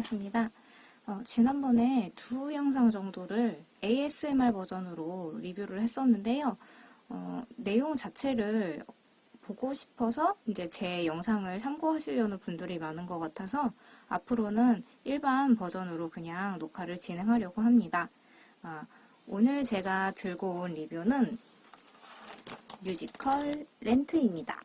반갑습니다. 어, 지난번에 두 영상 정도를 ASMR 버전으로 리뷰를 했었는데요. 어, 내용 자체를 보고 싶어서 이제 제 영상을 참고하시려는 분들이 많은 것 같아서 앞으로는 일반 버전으로 그냥 녹화를 진행하려고 합니다. 아, 오늘 제가 들고 온 리뷰는 뮤지컬 렌트입니다.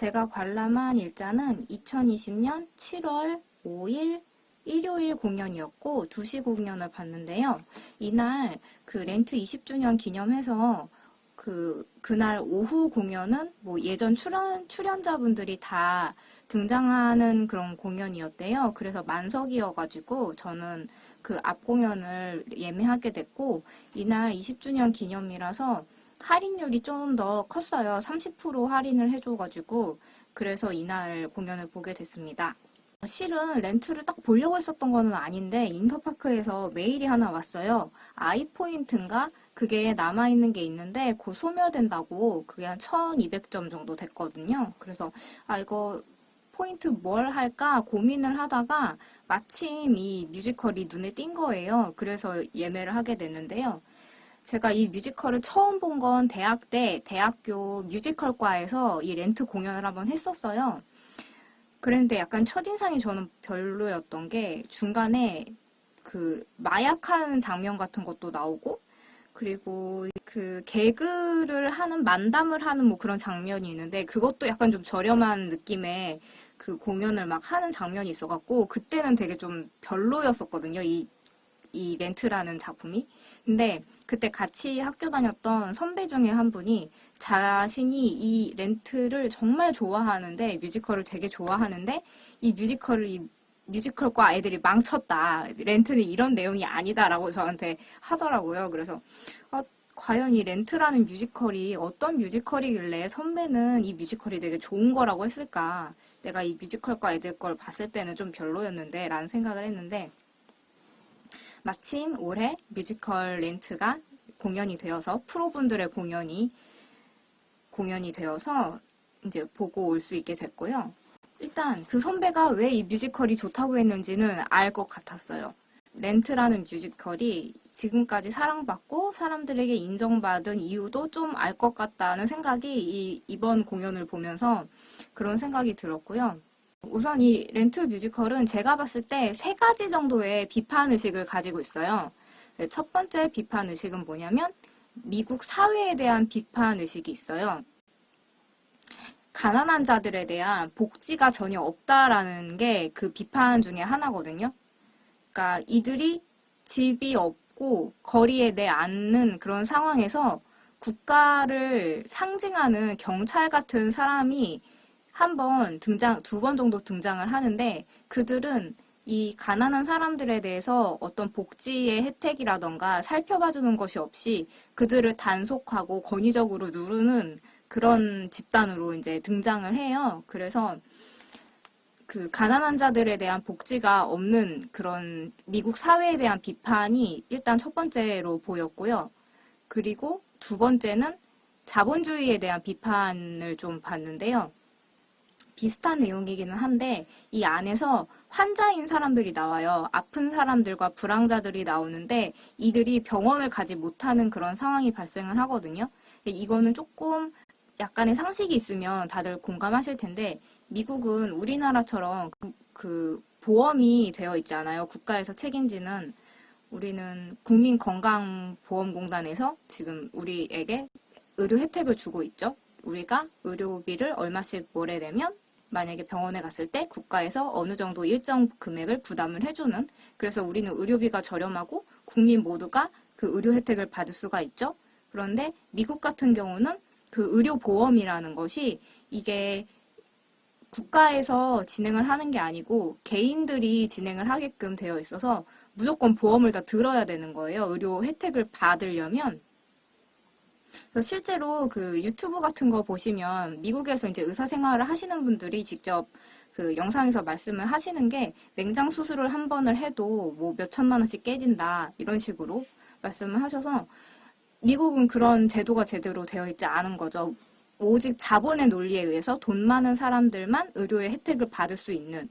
제가 관람한 일자는 2020년 7월 5일 일요일 공연이었고 2시 공연을 봤는데요. 이날 그 렌트 20주년 기념해서 그 그날 오후 공연은 뭐 예전 출연 출연자분들이 다 등장하는 그런 공연이었대요. 그래서 만석이어가지고 저는 그 앞 공연을 예매하게 됐고 이날 20주년 기념이라서 할인율이 좀 더 컸어요. 30% 할인을 해줘가지고 그래서 이날 공연을 보게 됐습니다. 실은 렌트를 딱 보려고 했었던 거는 아닌데 인터파크에서 메일이 하나 왔어요. 아이포인트인가? 그게 남아있는 게 있는데 곧 소멸된다고 그게 한 1200점 정도 됐거든요. 그래서 아 이거 포인트 뭘 할까 고민을 하다가 마침 이 뮤지컬이 눈에 띈 거예요. 그래서 예매를 하게 됐는데요. 제가 이 뮤지컬을 처음 본 건 대학 때 대학교 뮤지컬과에서 이 렌트 공연을 한번 했었어요. 그랬는데 약간 첫인상이 저는 별로였던 게 중간에 그 마약하는 장면 같은 것도 나오고 그리고 그 개그를 하는 만담을 하는 뭐 그런 장면이 있는데 그것도 약간 좀 저렴한 느낌의 그 공연을 막 하는 장면이 있어갖고 그때는 되게 좀 별로였었거든요. 이, 이 렌트라는 작품이. 근데 그때 같이 학교 다녔던 선배 중에 한 분이 자신이 이 렌트를 정말 좋아하는데 뮤지컬을 되게 좋아하는데 이 뮤지컬을 이 뮤지컬과 애들이 망쳤다. 렌트는 이런 내용이 아니다라고 저한테 하더라고요. 그래서 아, 과연 이 렌트라는 뮤지컬이 어떤 뮤지컬이길래 선배는 이 뮤지컬이 되게 좋은 거라고 했을까? 내가 이 뮤지컬과 애들 걸 봤을 때는 좀 별로였는데 라는 생각을 했는데 마침 올해 뮤지컬 렌트가 공연이 되어서 프로분들의 공연이 공연이 되어서 이제 보고 올 수 있게 됐고요. 일단 그 선배가 왜 이 뮤지컬이 좋다고 했는지는 알 것 같았어요. 렌트라는 뮤지컬이 지금까지 사랑받고 사람들에게 인정받은 이유도 좀 알 것 같다는 생각이 이, 이번 공연을 보면서 그런 생각이 들었고요. 우선 이 렌트 뮤지컬은 제가 봤을 때 세 가지 정도의 비판 의식을 가지고 있어요. 네, 첫 번째 비판 의식은 뭐냐면 미국 사회에 대한 비판 의식이 있어요. 가난한 자들에 대한 복지가 전혀 없다라는 게 그 비판 중에 하나거든요. 그러니까 이들이 집이 없고 거리에 내앉는 그런 상황에서 국가를 상징하는 경찰 같은 사람이 한 번 등장, 두 번 정도 등장을 하는데 그들은 이 가난한 사람들에 대해서 어떤 복지의 혜택이라던가 살펴봐주는 것이 없이 그들을 단속하고 권위적으로 누르는 그런 집단으로 이제 등장을 해요. 그래서 그 가난한 자들에 대한 복지가 없는 그런 미국 사회에 대한 비판이 일단 첫 번째로 보였고요. 그리고 두 번째는 자본주의에 대한 비판을 좀 봤는데요. 비슷한 내용이기는 한데 이 안에서 환자인 사람들이 나와요. 아픈 사람들과 불황자들이 나오는데 이들이 병원을 가지 못하는 그런 상황이 발생을 하거든요. 이거는 조금 약간의 상식이 있으면 다들 공감하실 텐데 미국은 우리나라처럼 그, 그 보험이 되어 있잖아요. 국가에서 책임지는 우리는 국민건강보험공단에서 지금 우리에게 의료 혜택을 주고 있죠. 우리가 의료비를 얼마씩 몰래내면 만약에 병원에 갔을 때 국가에서 어느 정도 일정 금액을 부담을 해주는 그래서 우리는 의료비가 저렴하고 국민 모두가 그 의료 혜택을 받을 수가 있죠. 그런데 미국 같은 경우는 그 의료보험이라는 것이 이게 국가에서 진행을 하는 게 아니고 개인들이 진행을 하게끔 되어 있어서 무조건 보험을 다 들어야 되는 거예요. 의료 혜택을 받으려면. 실제로 그 유튜브 같은 거 보시면 미국에서 이제 의사 생활을 하시는 분들이 직접 그 영상에서 말씀을 하시는 게 맹장 수술을 한 번을 해도 뭐 몇 천만 원씩 깨진다 이런 식으로 말씀을 하셔서 미국은 그런 제도가 제대로 되어 있지 않은 거죠. 오직 자본의 논리에 의해서 돈 많은 사람들만 의료의 혜택을 받을 수 있는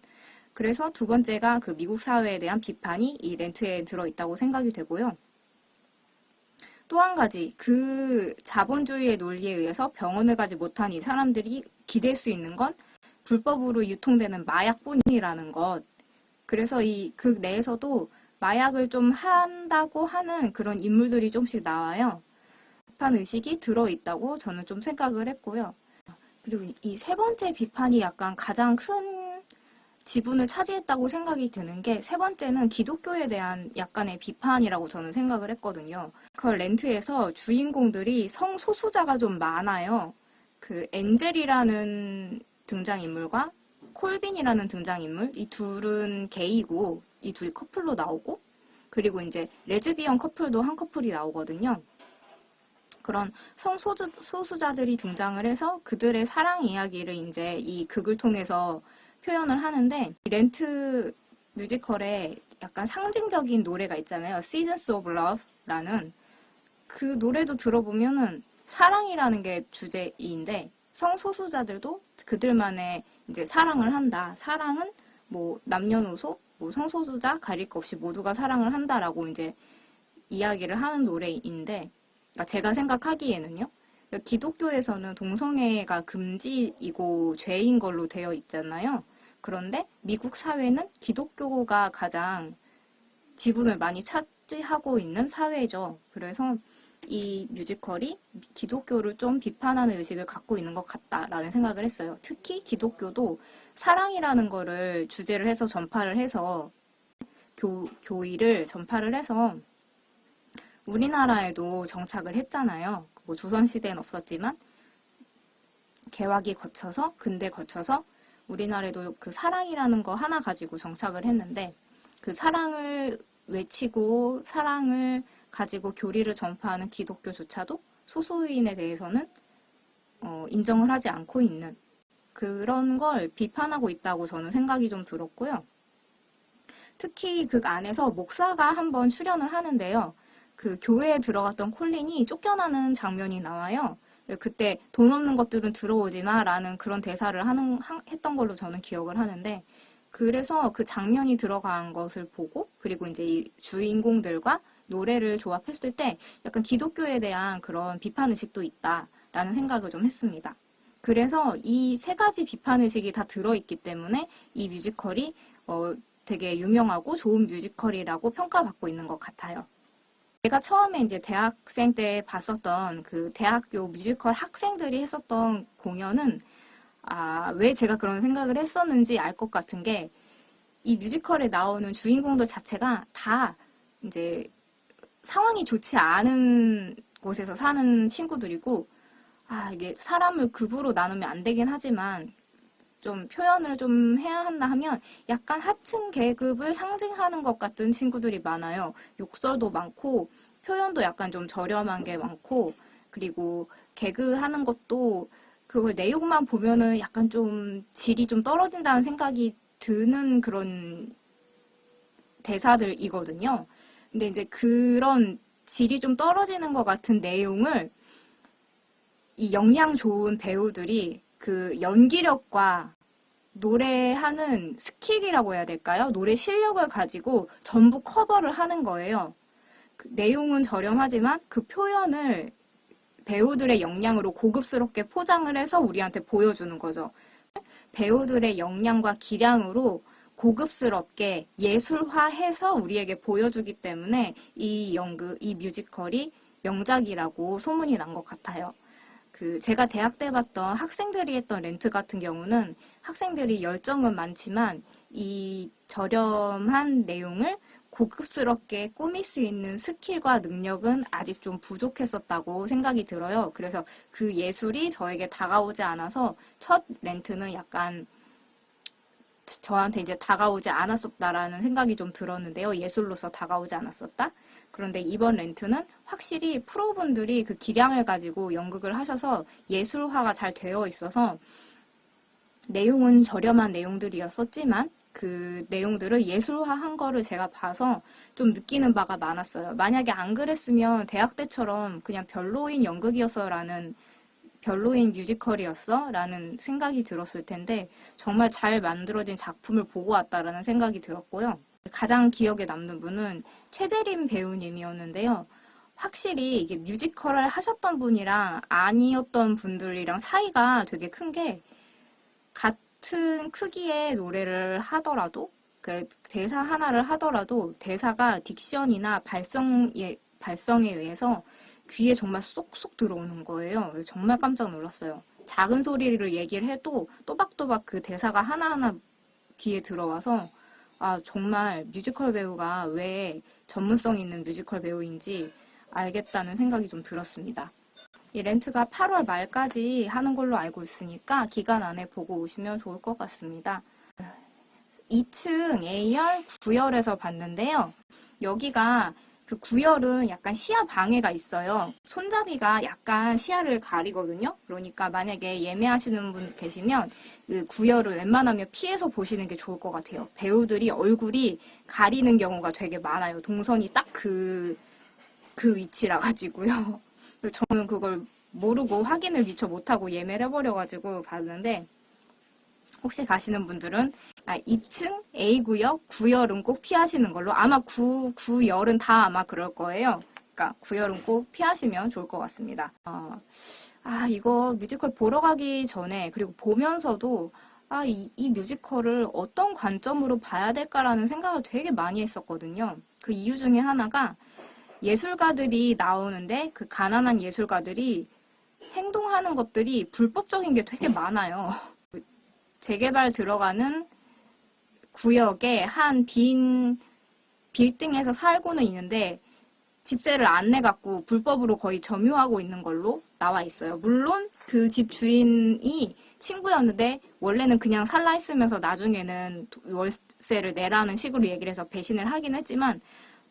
그래서 두 번째가 그 미국 사회에 대한 비판이 이 렌트에 들어있다고 생각이 되고요. 또 한 가지, 그 자본주의의 논리에 의해서 병원을 가지 못한 이 사람들이 기댈 수 있는 건 불법으로 유통되는 마약뿐이라는 것. 그래서 이 극 내에서도 마약을 좀 한다고 하는 그런 인물들이 좀씩 나와요. 비판 의식이 들어있다고 저는 좀 생각을 했고요. 그리고 이 세 번째 비판이 약간 가장 큰 지분을 차지했다고 생각이 드는 게 세 번째는 기독교에 대한 약간의 비판이라고 저는 생각을 했거든요. 그 렌트에서 주인공들이 성소수자가 좀 많아요. 그 엔젤이라는 등장인물과 콜린이라는 등장인물 이 둘은 게이고 이 둘이 커플로 나오고 그리고 이제 레즈비언 커플도 한 커플이 나오거든요. 그런 성소수자들이 등장을 해서 그들의 사랑 이야기를 이제 이 극을 통해서 표현을 하는데 렌트 뮤지컬에 약간 상징적인 노래가 있잖아요. Seasons of Love라는 그 노래도 들어보면은 사랑이라는 게 주제인데 성소수자들도 그들만의 이제 사랑을 한다. 사랑은 뭐 남녀노소, 뭐 성소수자 가릴 것 없이 모두가 사랑을 한다라고 이제 이야기를 하는 노래인데 그러니까 제가 생각하기에는요. 그러니까 기독교에서는 동성애가 금지이고 죄인 걸로 되어 있잖아요. 그런데 미국 사회는 기독교가 가장 지분을 많이 차지하고 있는 사회죠. 그래서 이 뮤지컬이 기독교를 좀 비판하는 의식을 갖고 있는 것 같다라는 생각을 했어요. 특히 기독교도 사랑이라는 거를 주제를 해서 전파를 해서 교, 교의를 전파를 해서 우리나라에도 정착을 했잖아요. 뭐 조선시대는 없었지만 개화기 거쳐서 근대 거쳐서 우리나라에도 그 사랑이라는 거 하나 가지고 정착을 했는데 그 사랑을 외치고 사랑을 가지고 교리를 전파하는 기독교조차도 소수인에 대해서는 어, 인정을 하지 않고 있는 그런 걸 비판하고 있다고 저는 생각이 좀 들었고요. 특히 그 안에서 목사가 한번 출연을 하는데요. 그 교회에 들어갔던 콜린이 쫓겨나는 장면이 나와요. 그때 돈 없는 것들은 들어오지 마 라는 그런 대사를 하는, 했던 걸로 저는 기억을 하는데 그래서 그 장면이 들어간 것을 보고 그리고 이제 이 주인공들과 노래를 조합했을 때 약간 기독교에 대한 그런 비판 의식도 있다라는 생각을 좀 했습니다. 그래서 이 세 가지 비판 의식이 다 들어있기 때문에 이 뮤지컬이 어, 되게 유명하고 좋은 뮤지컬이라고 평가받고 있는 것 같아요. 제가 처음에 이제 대학생 때 봤었던 그 대학교 뮤지컬 학생들이 했었던 공연은 아, 왜 제가 그런 생각을 했었는지 알 것 같은 게 이 뮤지컬에 나오는 주인공들 자체가 다 이제 상황이 좋지 않은 곳에서 사는 친구들이고 아, 이게 사람을 급으로 나누면 안 되긴 하지만 좀 표현을 좀 해야 한다 하면 약간 하층 계급을 상징하는 것 같은 친구들이 많아요. 욕설도 많고 표현도 약간 좀 저렴한 게 많고 그리고 개그하는 것도 그걸 내용만 보면은 약간 좀 질이 좀 떨어진다는 생각이 드는 그런 대사들이거든요. 근데 이제 그런 질이 좀 떨어지는 것 같은 내용을 이 역량 좋은 배우들이 그 연기력과 노래하는 스킬이라고 해야 될까요? 노래 실력을 가지고 전부 커버를 하는 거예요. 그 내용은 저렴하지만 그 표현을 배우들의 역량으로 고급스럽게 포장을 해서 우리한테 보여주는 거죠. 배우들의 역량과 기량으로 고급스럽게 예술화해서 우리에게 보여주기 때문에 이 연극, 이 뮤지컬이 명작이라고 소문이 난 것 같아요. 그 제가 대학 때 봤던 학생들이 했던 렌트 같은 경우는 학생들이 열정은 많지만 이 저렴한 내용을 고급스럽게 꾸밀 수 있는 스킬과 능력은 아직 좀 부족했었다고 생각이 들어요. 그래서 그 예술이 저에게 다가오지 않아서 첫 렌트는 약간 저한테 이제 다가오지 않았었다라는 생각이 좀 들었는데요. 예술로서 다가오지 않았었다. 그런데 이번 렌트는 확실히 프로분들이 그 기량을 가지고 연극을 하셔서 예술화가 잘 되어 있어서 내용은 저렴한 내용들이었었지만 그 내용들을 예술화한 거를 제가 봐서 좀 느끼는 바가 많았어요. 만약에 안 그랬으면 대학 때처럼 그냥 별로인 연극이었어라는 별로인 뮤지컬이었어? 라는 생각이 들었을 텐데 정말 잘 만들어진 작품을 보고 왔다라는 생각이 들었고요. 가장 기억에 남는 분은 최재림 배우님이었는데요. 확실히 이게 뮤지컬을 하셨던 분이랑 아니었던 분들이랑 차이가 되게 큰 게 같은 크기의 노래를 하더라도 그 대사 하나를 하더라도 대사가 딕션이나 발성에 발성에 의해서 귀에 정말 쏙쏙 들어오는 거예요. 정말 깜짝 놀랐어요. 작은 소리를 얘기를 해도 또박또박 그 대사가 하나하나 귀에 들어와서 아 정말 뮤지컬 배우가 왜 전문성 있는 뮤지컬 배우인지 알겠다는 생각이 좀 들었습니다. 이 렌트가 8월 말까지 하는 걸로 알고 있으니까 기간 안에 보고 오시면 좋을 것 같습니다. 2층 A열, 9열에서 봤는데요. 여기가 그 9열은 약간 시야 방해가 있어요. 손잡이가 약간 시야를 가리거든요. 그러니까 만약에 예매하시는 분 계시면 그 9열을 웬만하면 피해서 보시는 게 좋을 것 같아요. 배우들이 얼굴이 가리는 경우가 되게 많아요. 동선이 딱 그, 그 위치라 가지고요. 저는 그걸 모르고 확인을 미처 못하고 예매를 해버려가지고 봤는데 혹시 가시는 분들은 아, 2층 A구역, 9열은 꼭 피하시는 걸로 아마 9, 9열은 다 아마 그럴 거예요. 그러니까 9열은 꼭 피하시면 좋을 것 같습니다. 어, 아 이거 뮤지컬 보러 가기 전에 그리고 보면서도 아, 이, 이 뮤지컬을 어떤 관점으로 봐야 될까라는 생각을 되게 많이 했었거든요. 그 이유 중에 하나가 예술가들이 나오는데 그 가난한 예술가들이 행동하는 것들이 불법적인 게 되게 많아요. 재개발 들어가는 구역에 한 빈 빌딩에서 살고는 있는데 집세를 안 내갖고 불법으로 거의 점유하고 있는 걸로 나와 있어요. 물론 그 집 주인이 친구였는데 원래는 그냥 살라 했으면서 나중에는 월세를 내라는 식으로 얘기를 해서 배신을 하긴 했지만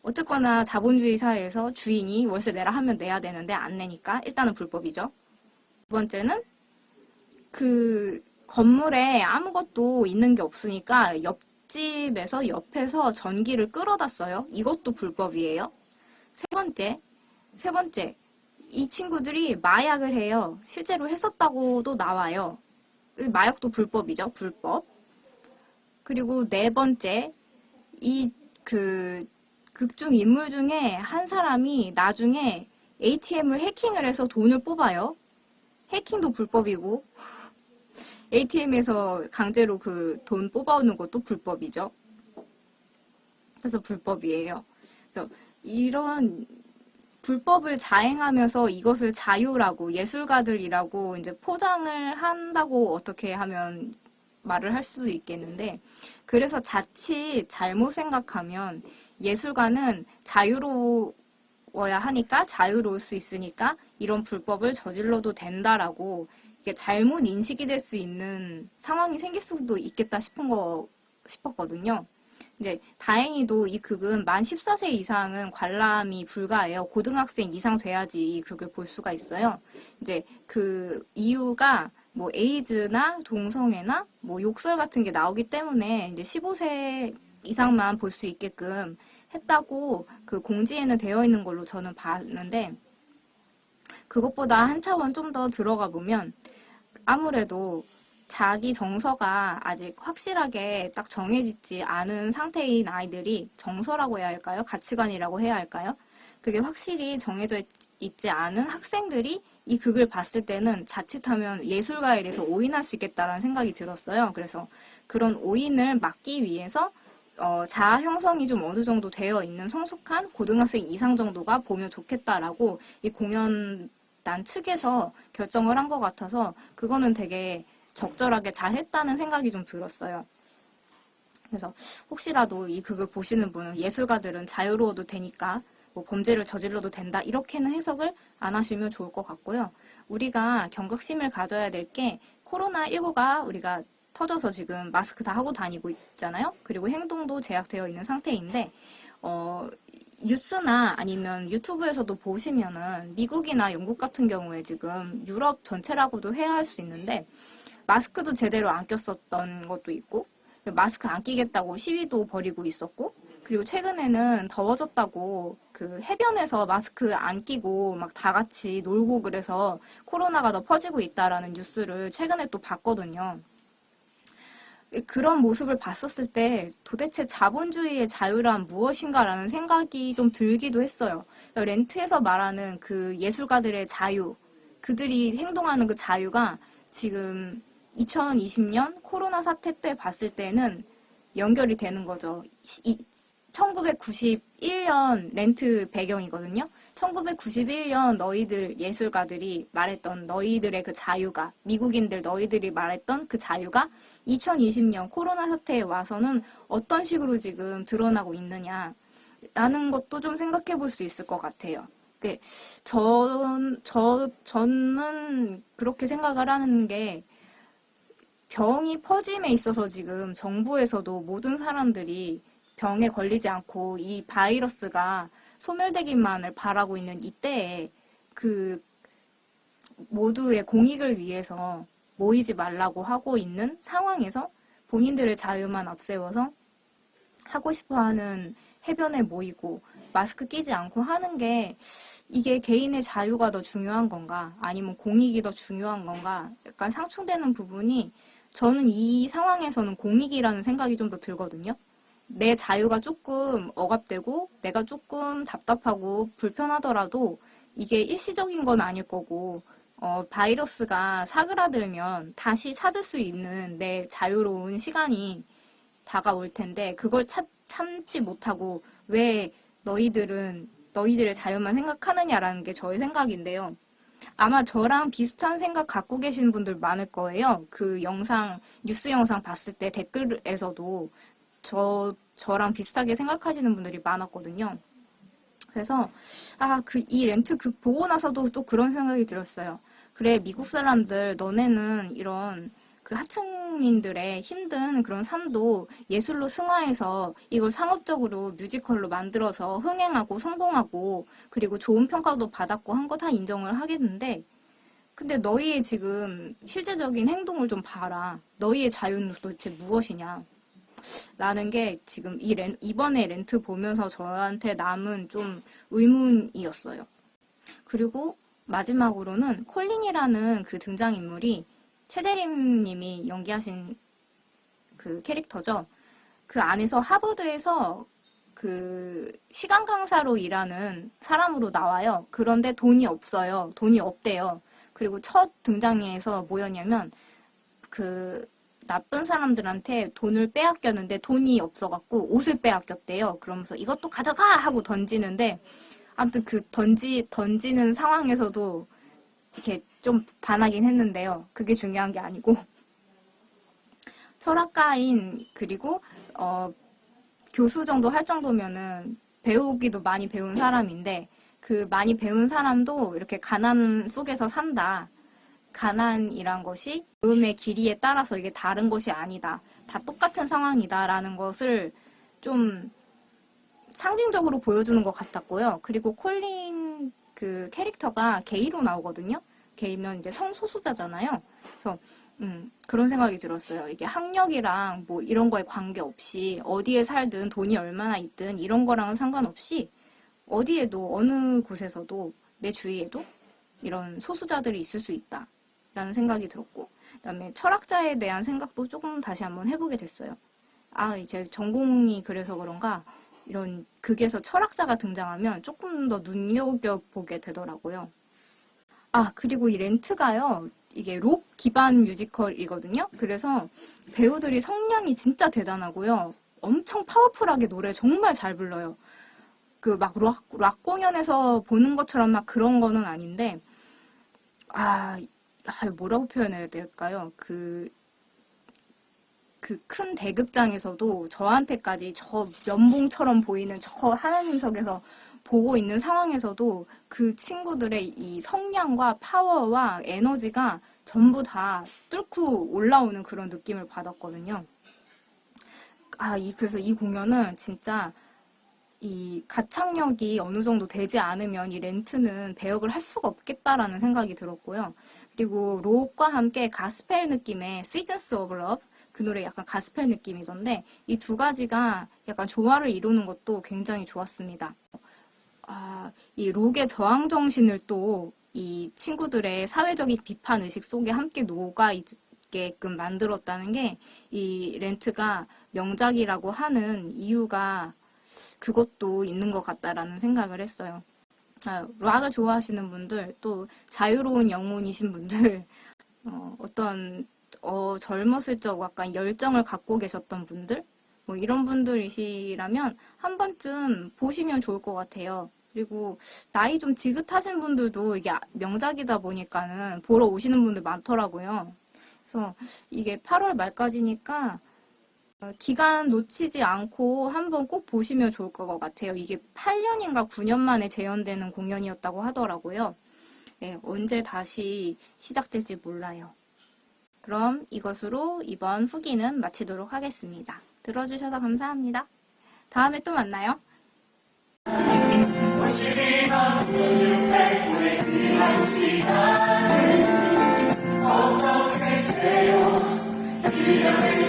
어쨌거나 자본주의 사회에서 주인이 월세 내라 하면 내야 되는데 안 내니까 일단은 불법이죠. 두 번째는 그 건물에 아무것도 있는 게 없으니까 옆집에서 옆에서 전기를 끌어다 써요. 이것도 불법이에요. 세 번째, 세 번째, 이 친구들이 마약을 해요. 실제로 했었다고도 나와요. 마약도 불법이죠. 불법. 그리고 네 번째, 이 그 극중 인물 중에 한 사람이 나중에 ATM을 해킹을 해서 돈을 뽑아요. 해킹도 불법이고 ATM에서 강제로 그 돈 뽑아오는 것도 불법이죠. 그래서 불법이에요. 그래서 이런 불법을 자행하면서 이것을 자유라고 예술가들이라고 이제 포장을 한다고 어떻게 하면 말을 할 수도 있겠는데 그래서 자칫 잘못 생각하면 예술가는 자유로워야 하니까 자유로울 수 있으니까 이런 불법을 저질러도 된다라고 이게 잘못 인식이 될 수 있는 상황이 생길 수도 있겠다 싶은 거 싶었거든요. 이제 다행히도 이 극은 만 14세 이상은 관람이 불가해요. 고등학생 이상 돼야지 이 극을 볼 수가 있어요. 이제 그 이유가 뭐 에이즈나 동성애나 뭐 욕설 같은 게 나오기 때문에 이제 15세 이상만 볼 수 있게끔 했다고 그 공지에는 되어 있는 걸로 저는 봤는데 그것보다 한 차원 좀 더 들어가 보면 아무래도 자기 정서가 아직 확실하게 딱 정해지지 않은 상태인 아이들이 정서라고 해야 할까요? 가치관이라고 해야 할까요? 그게 확실히 정해져 있지 않은 학생들이 이 극을 봤을 때는 자칫하면 예술가에 대해서 오인할 수 있겠다라는 생각이 들었어요. 그래서 그런 오인을 막기 위해서 어, 자아 형성이 좀 어느 정도 되어 있는 성숙한 고등학생 이상 정도가 보면 좋겠다라고 이 공연 난 측에서 결정을 한 것 같아서 그거는 되게 적절하게 잘 했다는 생각이 좀 들었어요. 그래서 혹시라도 이 극을 보시는 분은 예술가들은 자유로워도 되니까 뭐 범죄를 저질러도 된다 이렇게는 해석을 안 하시면 좋을 것 같고요. 우리가 경각심을 가져야 될 게 코로나19가 우리가 터져서 지금 마스크 다 하고 다니고 있잖아요. 그리고 행동도 제약되어 있는 상태인데 어, 뉴스나 아니면 유튜브에서도 보시면은 미국이나 영국 같은 경우에 지금 유럽 전체라고도 해야 할 수 있는데 마스크도 제대로 안 꼈었던 것도 있고 마스크 안 끼겠다고 시위도 벌이고 있었고 그리고 최근에는 더워졌다고 그그 해변에서 마스크 안 끼고 막 다 같이 놀고 그래서 코로나가 더 퍼지고 있다라는 뉴스를 최근에 또 봤거든요. 그런 모습을 봤었을 때 도대체 자본주의의 자유란 무엇인가라는 생각이 좀 들기도 했어요. 렌트에서 말하는 그 예술가들의 자유, 그들이 행동하는 그 자유가 지금 2020년 코로나 사태 때 봤을 때는 연결이 되는 거죠. 1991년 렌트 배경이거든요. 1991년 너희들 예술가들이 말했던 너희들의 그 자유가 미국인들 너희들이 말했던 그 자유가 2020년 코로나 사태에 와서는 어떤 식으로 지금 드러나고 있느냐 라는 것도 좀 생각해 볼 수 있을 것 같아요. 전, 저, 저는 그렇게 생각을 하는 게 병이 퍼짐에 있어서 지금 정부에서도 모든 사람들이 병에 걸리지 않고 이 바이러스가 소멸되기만을 바라고 있는 이때에 그 모두의 공익을 위해서 모이지 말라고 하고 있는 상황에서 본인들의 자유만 앞세워서 하고 싶어 하는 해변에 모이고 마스크 끼지 않고 하는 게 이게 개인의 자유가 더 중요한 건가 아니면 공익이 더 중요한 건가 약간 상충되는 부분이 저는 이 상황에서는 공익이라는 생각이 좀 더 들거든요. 내 자유가 조금 억압되고 내가 조금 답답하고 불편하더라도 이게 일시적인 건 아닐 거고 어, 바이러스가 사그라들면 다시 찾을 수 있는 내 자유로운 시간이 다가올 텐데 그걸 차, 참지 못하고 왜 너희들은 너희들의 자유만 생각하느냐라는 게 저의 생각인데요. 아마 저랑 비슷한 생각 갖고 계시는 분들 많을 거예요. 그 영상, 뉴스 영상 봤을 때 댓글에서도 저, 저랑 비슷하게 생각하시는 분들이 많았거든요. 그래서, 아, 그, 이 렌트 그 보고 나서도 또 그런 생각이 들었어요. 그래, 미국 사람들, 너네는 이런 그 하층민들의 힘든 그런 삶도 예술로 승화해서 이걸 상업적으로 뮤지컬로 만들어서 흥행하고 성공하고 그리고 좋은 평가도 받았고 한 거 다 인정을 하겠는데 근데 너희의 지금 실제적인 행동을 좀 봐라. 너희의 자유는 도대체 무엇이냐. 라는 게 지금 이 렌, 이번에 렌트 보면서 저한테 남은 좀 의문이었어요. 그리고 마지막으로는 콜린이라는 그 등장인물이 최재림 님이 연기하신 그 캐릭터죠. 그 안에서 하버드에서 그 시간 강사로 일하는 사람으로 나와요. 그런데 돈이 없어요. 돈이 없대요. 그리고 첫 등장에서 뭐였냐면 그 나쁜 사람들한테 돈을 빼앗겼는데 돈이 없어갖고 옷을 빼앗겼대요. 그러면서 이것도 가져가 하고 던지는데 아무튼 그 던지 던지는 상황에서도 이렇게 좀 반하긴 했는데요. 그게 중요한 게 아니고 철학가인 그리고 어, 교수 정도 할 정도면은 배우기도 많이 배운 사람인데 그 많이 배운 사람도 이렇게 가난 속에서 산다. 가난이란 것이 음의 길이에 따라서 이게 다른 것이 아니다. 다 똑같은 상황이다라는 것을 좀 상징적으로 보여주는 것 같았고요. 그리고 콜린 그 캐릭터가 게이로 나오거든요. 게이면 이제 성소수자잖아요. 그래서 음, 그런 생각이 들었어요. 이게 학력이랑 뭐 이런 거에 관계없이 어디에 살든 돈이 얼마나 있든 이런 거랑은 상관없이 어디에도 어느 곳에서도 내 주위에도 이런 소수자들이 있을 수 있다. 라는 생각이 들었고 그 다음에 철학자에 대한 생각도 조금 다시 한번 해보게 됐어요. 아 이제 전공이 그래서 그런가 이런 극에서 철학자가 등장하면 조금 더 눈여겨보게 되더라고요. 아, 그리고 이 렌트가요. 이게 록 기반 뮤지컬이거든요. 그래서 배우들이 성량이 진짜 대단하고요. 엄청 파워풀하게 노래 정말 잘 불러요. 그 막 락, 락 공연에서 보는 것처럼 막 그런 거는 아닌데, 아, 아 뭐라고 표현해야 될까요? 그, 그 큰 대극장에서도 저한테까지 저 면봉처럼 보이는 저 하나님석에서 보고 있는 상황에서도 그 친구들의 이 성량과 파워와 에너지가 전부 다 뚫고 올라오는 그런 느낌을 받았거든요. 아, 이, 그래서 이 공연은 진짜 이 가창력이 어느 정도 되지 않으면 이 렌트는 배역을 할 수가 없겠다라는 생각이 들었고요. 그리고 록과 함께 가스펠 느낌의 Seasons of Love 그 노래 약간 가스펠 느낌이던데 이 두 가지가 약간 조화를 이루는 것도 굉장히 좋았습니다. 아, 이 록의 저항 정신을 또 이 친구들의 사회적인 비판 의식 속에 함께 녹아 있게끔 만들었다는 게 이 렌트가 명작이라고 하는 이유가 그것도 있는 것 같다라는 생각을 했어요. 아, 락을 좋아하시는 분들, 또 자유로운 영혼이신 분들, 어, 어떤 어, 젊었을 적 약간 열정을 갖고 계셨던 분들, 뭐 이런 분들이시라면 한 번쯤 보시면 좋을 것 같아요. 그리고 나이 좀 지긋하신 분들도 이게 명작이다 보니까는 보러 오시는 분들 많더라고요. 그래서 이게 8월 말까지니까 어, 기간 놓치지 않고 한번 꼭 보시면 좋을 것 같아요. 이게 8년인가 9년 만에 재현되는 공연이었다고 하더라고요. 예, 언제 다시 시작될지 몰라요. 그럼 이것으로 이번 후기는 마치도록 하겠습니다. 들어주셔서 감사합니다. 다음에 또 만나요. 어떻게 세요 유명의